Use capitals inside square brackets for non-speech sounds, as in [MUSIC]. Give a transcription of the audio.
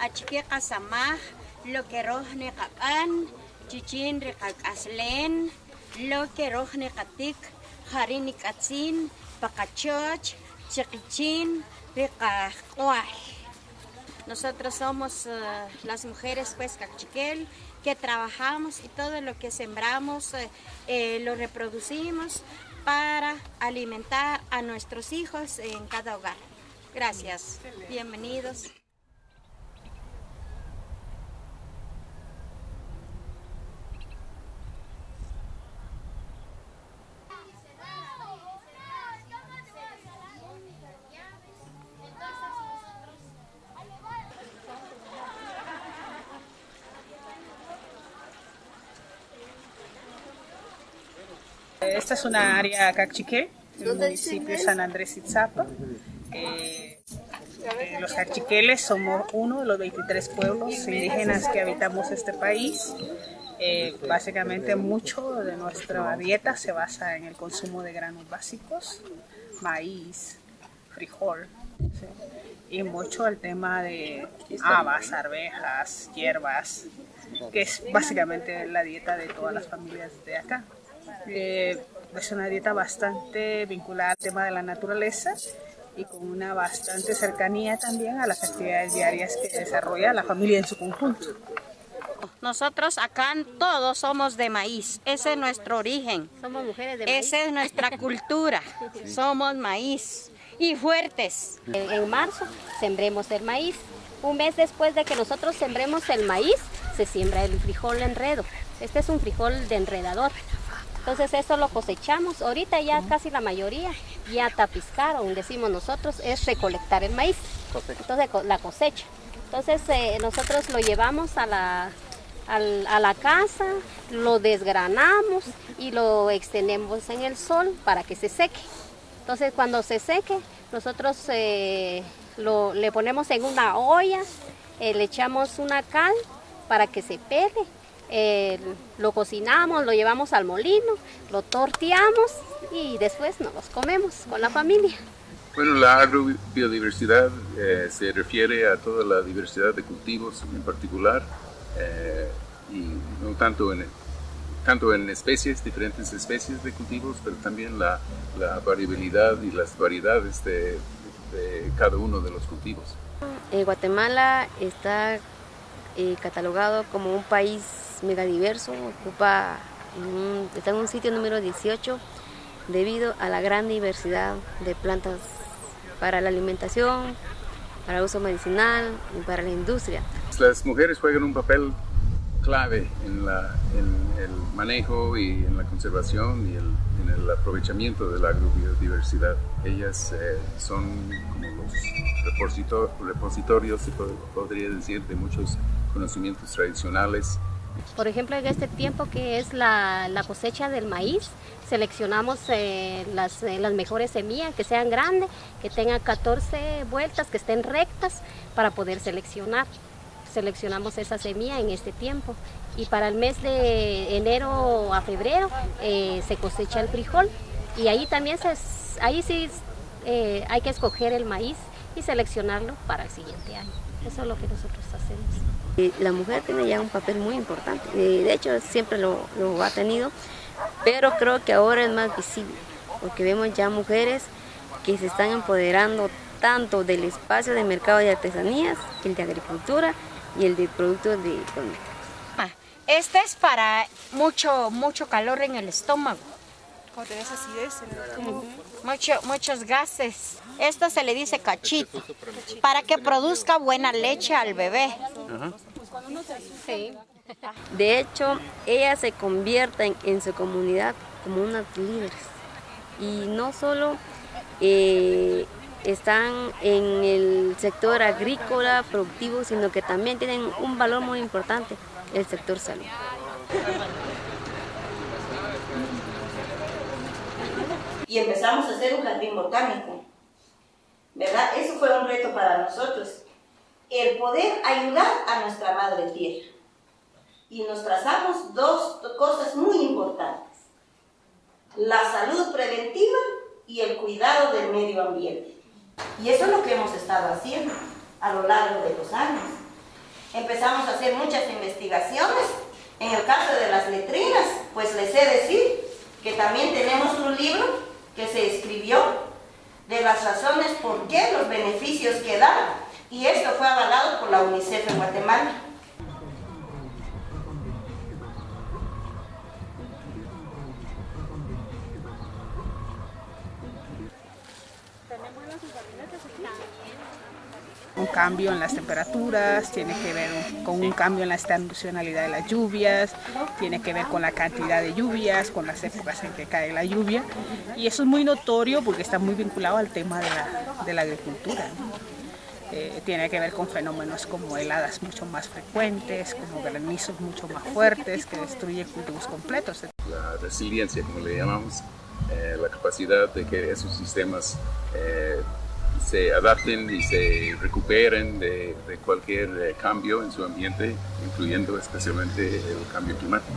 achike qasamaj, lo que rojne qapan, chichin riqak'aslen, lo que rojne qatik, jarini katzin, pacachoch, chiquichin, riqaq'uaj. Nosotros somos uh, las mujeres pues cachiquel que trabajamos y todo lo que sembramos eh, eh, lo reproducimos para alimentar a nuestros hijos en cada hogar. Gracias. Bienvenidos. Esta es una área cachiqué, el municipio de San Andrés Itzapa. Eh, eh, los cachiqueles somos uno de los 23 pueblos indígenas que habitamos este país. Eh, básicamente mucho de nuestra dieta se basa en el consumo de granos básicos, maíz, frijol, y mucho el tema de habas, arvejas, hierbas, que es básicamente la dieta de todas las familias de acá. Eh, es una dieta bastante vinculada al tema de la naturaleza y con una bastante cercanía también a las actividades diarias que desarrolla la familia en su conjunto. Nosotros acá todos somos de maíz, ese es nuestro origen. Somos mujeres de maíz. Esa es nuestra [LAUGHS] cultura, somos maíz y fuertes. En, en marzo sembremos el maíz. Un mes después de que nosotros sembremos el maíz, se siembra el frijol enredo. Este es un frijol de enredador. Entonces eso lo cosechamos. Ahorita ya casi la mayoría ya tapiscaron, decimos nosotros, es recolectar el maíz. Entonces la cosecha. Entonces eh, nosotros lo llevamos a la, al- a la casa, lo desgranamos y lo extendemos en el sol para que se seque. Entonces cuando se seque, nosotros eh, lo, le ponemos en una olla, eh, le echamos una cal para que se pele, eh, lo cocinamos, lo llevamos al molino, lo torteamos y después nos los comemos con la familia. Bueno, la agrobiodiversidad eh, se refiere a toda la diversidad de cultivos en particular eh, y no tanto en, tanto en especies, diferentes especies de cultivos, pero también la, la variabilidad y las variedades de, de cada uno de los cultivos. Eh, Guatemala está eh, catalogado como un país megadiverso, ocupa en un- está en un sitio número 18 debido a la gran diversidad de plantas para la alimentación, para uso medicinal y para la industria. Las mujeres juegan un papel clave en, el manejo y en la conservación y el- en el aprovechamiento de la agrobiodiversidad. Ellas eh, son como los reposito- repositorios, se pod- podría decir, de muchos conocimientos tradicionales. Por ejemplo, en este tiempo que es la, la cosecha del maíz, seleccionamos eh, las, eh, las mejores semillas, que sean grandes, que tengan 14 vueltas, que estén rectas para poder seleccionar. Seleccionamos esa semilla en este tiempo. Y para el mes de enero a febrero eh, se cosecha el frijol. Y ahí también se, ahí sí hay que escoger el maíz y seleccionarlo para el siguiente año. Eso es lo que nosotros hacemos. La mujer tiene ya un papel muy importante, de hecho siempre lo, lo ha tenido, pero creo que ahora es más visible, porque vemos ya mujeres que se están empoderando tanto del espacio de mercado de artesanías, el de agricultura y el de productos de cosméticos. Ah, Este es para mucho, mucho calor en el estómago. Cuando tenés acidez en el estómago. Mucho, muchos gases. Esto se le dice cachito, para que produzca buena leche al bebé. Sí. De hecho, ellas se convierten en su comunidad como unas líderes. Y no solo eh, están en el sector agrícola, productivo, sino que también tienen un valor muy importante, el sector salud. Y empezamos a hacer un jardín botánico. ¿Verdad? Eso fue un reto para nosotros. El poder ayudar a nuestra madre tierra. Y nos trazamos dos cosas muy importantes. La salud preventiva y el cuidado del medio ambiente. Y eso es lo que hemos estado haciendo a lo largo de los años. empezamos a hacer muchas investigaciones. En el caso de las letrinas, pues les he decir que también tenemos un libro que se escribió de las razones por qué los beneficios que da y esto fue avalado por la UNICEF en Guatemala. Un cambio en las temperaturas, tiene que ver con un cambio en la estacionalidad de las lluvias, tiene que ver con la cantidad de lluvias, con las épocas en que cae la lluvia. Y eso es muy notorio porque está muy vinculado al tema de la, de la agricultura. Eh, tiene que ver con fenómenos como heladas mucho más frecuentes, como granizos mucho más fuertes que destruyen cultivos completos. La resiliencia, como le llamamos, eh, la capacidad de que esos sistemas eh, se adapten y se recuperen de, de cualquier cambio en su ambiente, incluyendo especialmente el cambio climático.